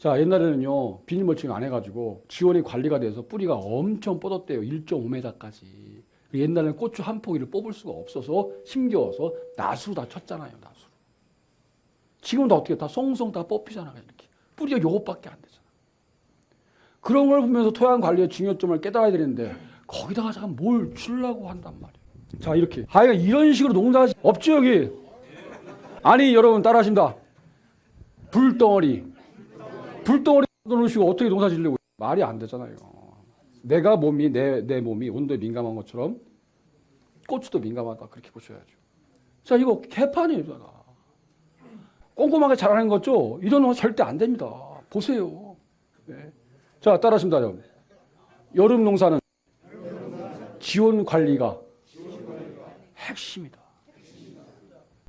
자, 옛날에는요, 비닐 멀칭 안 해가지고 지원이 관리가 돼서 뿌리가 엄청 뻗었대요. 1.5m까지. 옛날에는 고추 한 포기를 뽑을 수가 없어서 힘겨워서 나수로 다 쳤잖아요, 나수로. 지금은 다 어떻게 다 송송 다 뽑히잖아요, 이렇게. 뿌리가 요것밖에 안 되잖아. 그런 걸 보면서 토양 관리의 중요점을 깨달아야 되는데 거기다가 잠깐 뭘 주려고 한단 말이에요. 자, 이렇게. 아이가 이런 식으로 농사 없죠, 여기? 아니, 여러분 따라 하십니다. 불덩어리. 불덩어리 놓으시고 어떻게 농사 지려고 말이 안 되잖아요. 내가 몸이 내, 내 몸이 온도에 민감한 것처럼 고추도 민감하다 그렇게 보셔야죠. 자 이거. 제가. 꼼꼼하게 잘하는 거죠. 이런 거 절대 안 됩니다. 보세요. 네. 자 따라하십니다. 여러분. 여름 농사는 지원 관리가 핵심이다.